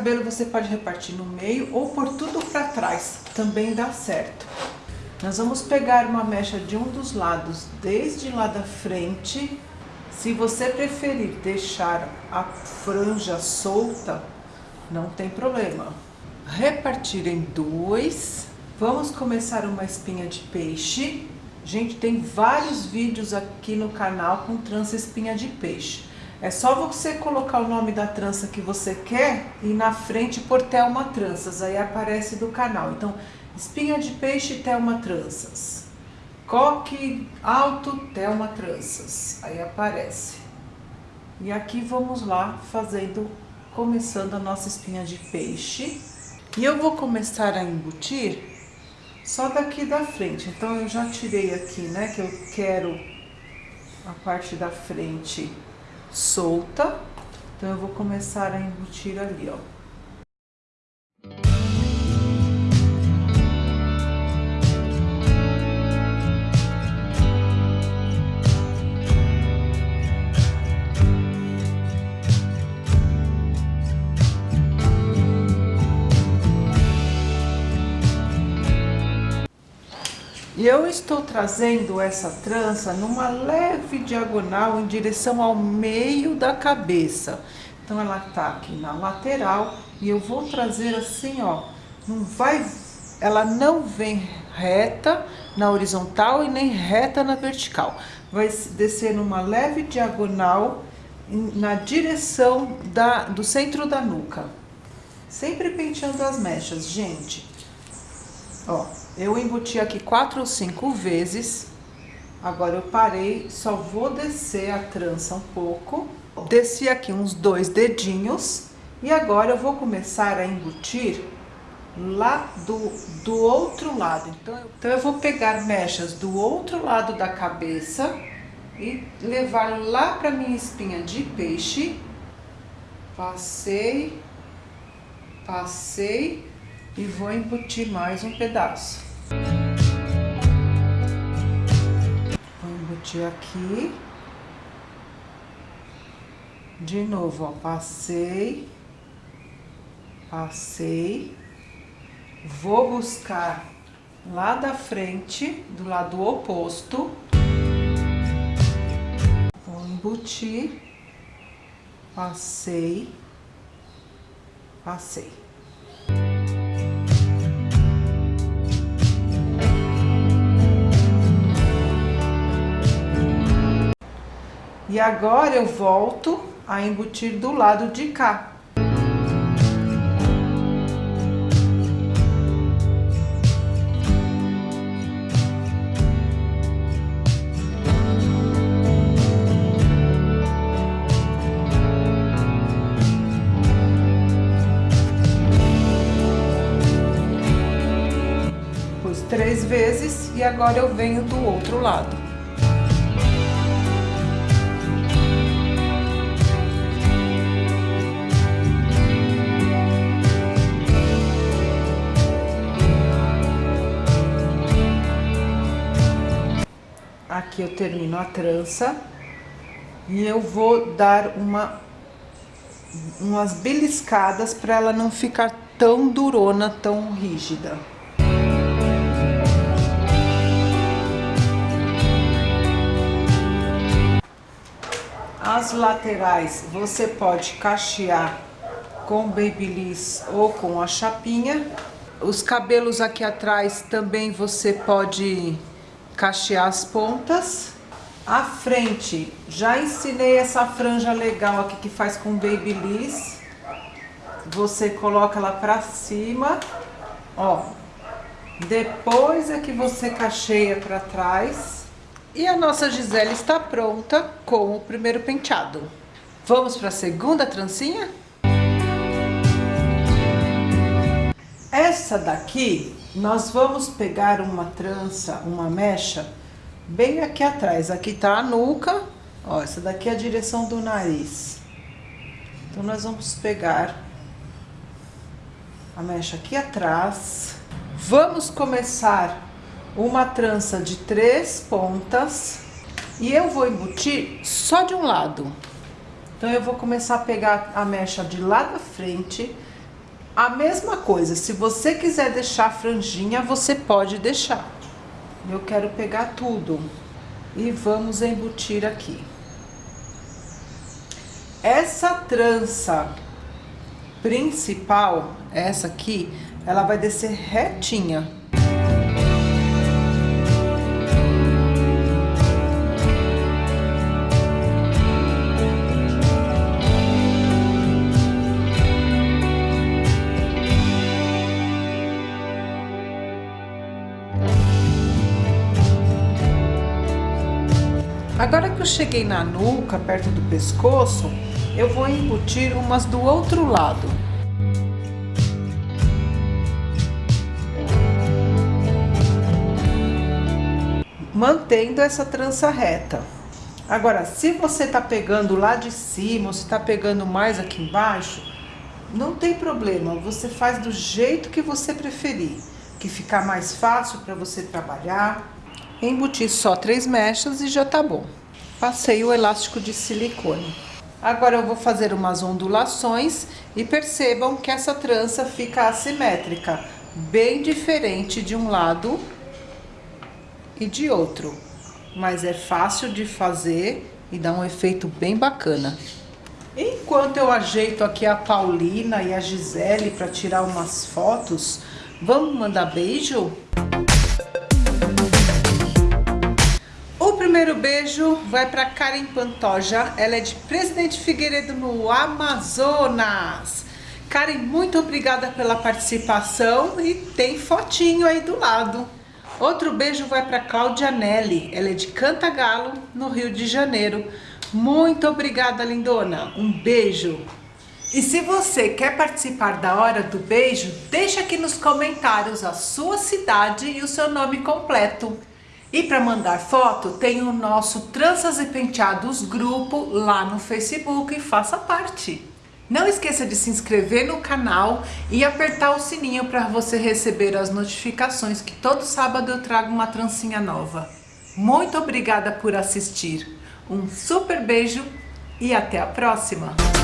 cabelo você pode repartir no meio ou por tudo para trás, também dá certo. Nós vamos pegar uma mecha de um dos lados, desde lá da frente. Se você preferir deixar a franja solta, não tem problema. Repartir em dois. Vamos começar uma espinha de peixe. Gente, tem vários vídeos aqui no canal com trança espinha de peixe. É só você colocar o nome da trança que você quer e na frente por Thelma Tranças, aí aparece do canal. Então, espinha de peixe Thelma Tranças. Coque alto Thelma Tranças, aí aparece. E aqui vamos lá fazendo, começando a nossa espinha de peixe. E eu vou começar a embutir só daqui da frente. Então, eu já tirei aqui, né, que eu quero a parte da frente solta. Então, eu vou começar a embutir ali, ó. E eu estou trazendo essa trança numa leve diagonal em direção ao meio da cabeça. Então, ela tá aqui na lateral e eu vou trazer assim, ó. Não vai, ela não vem reta na horizontal e nem reta na vertical. Vai descer numa leve diagonal na direção da, do centro da nuca. Sempre penteando as mechas, gente. Ó, eu embuti aqui quatro ou cinco vezes. Agora eu parei, só vou descer a trança um pouco. Desci aqui uns dois dedinhos. E agora eu vou começar a embutir lá do, do outro lado. Então eu, então eu vou pegar mechas do outro lado da cabeça e levar lá para minha espinha de peixe. Passei, passei e vou embutir mais um pedaço. Vou embutir aqui. De novo, ó, passei, passei, vou buscar lá da frente, do lado oposto, vou embutir, passei, passei. E agora eu volto a embutir do lado de cá. Pus três vezes e agora eu venho do outro lado. Eu termino a trança e eu vou dar uma umas beliscadas para ela não ficar tão durona, tão rígida. As laterais você pode cachear com babyliss ou com a chapinha. Os cabelos aqui atrás também você pode cachear as pontas. A frente, já ensinei essa franja legal aqui que faz com babyliss. Você coloca ela pra cima, ó. Depois é que você cacheia pra trás. E a nossa Gisele está pronta com o primeiro penteado. Vamos para a segunda trancinha? Essa daqui nós vamos pegar uma trança, uma mecha, bem aqui atrás. Aqui tá a nuca, ó, essa daqui é a direção do nariz. Então, nós vamos pegar a mecha aqui atrás. Vamos começar uma trança de três pontas e eu vou embutir só de um lado. Então, eu vou começar a pegar a mecha de lá da frente, A mesma coisa, se você quiser deixar franjinha, você pode deixar. Eu quero pegar tudo e vamos embutir aqui. Essa trança principal, essa aqui, ela vai descer retinha. Agora que eu cheguei na nuca, perto do pescoço, eu vou embutir umas do outro lado. Mantendo essa trança reta. Agora, se você tá pegando lá de cima, ou se tá pegando mais aqui embaixo, não tem problema, você faz do jeito que você preferir, que ficar mais fácil para você trabalhar, Embuti só três mechas e já tá bom. Passei o elástico de silicone. Agora eu vou fazer umas ondulações e percebam que essa trança fica assimétrica, bem diferente de um lado e de outro. Mas é fácil de fazer e dá um efeito bem bacana. Enquanto eu ajeito aqui a Paulina e a Gisele para tirar umas fotos, vamos mandar beijo? Beijo vai para Karen Pantoja, ela é de Presidente Figueiredo no Amazonas. Karen, muito obrigada pela participação e tem fotinho aí do lado. Outro beijo vai para Cláudia Nelly, ela é de Cantagalo, no Rio de Janeiro. Muito obrigada, lindona. Um beijo. E se você quer participar da Hora do Beijo, deixa aqui nos comentários a sua cidade e o seu nome completo. E para mandar foto, tem o nosso Tranças e Penteados grupo lá no Facebook e faça parte. Não esqueça de se inscrever no canal e apertar o sininho para você receber as notificações que todo sábado eu trago uma trancinha nova. Muito obrigada por assistir. Um super beijo e até a próxima!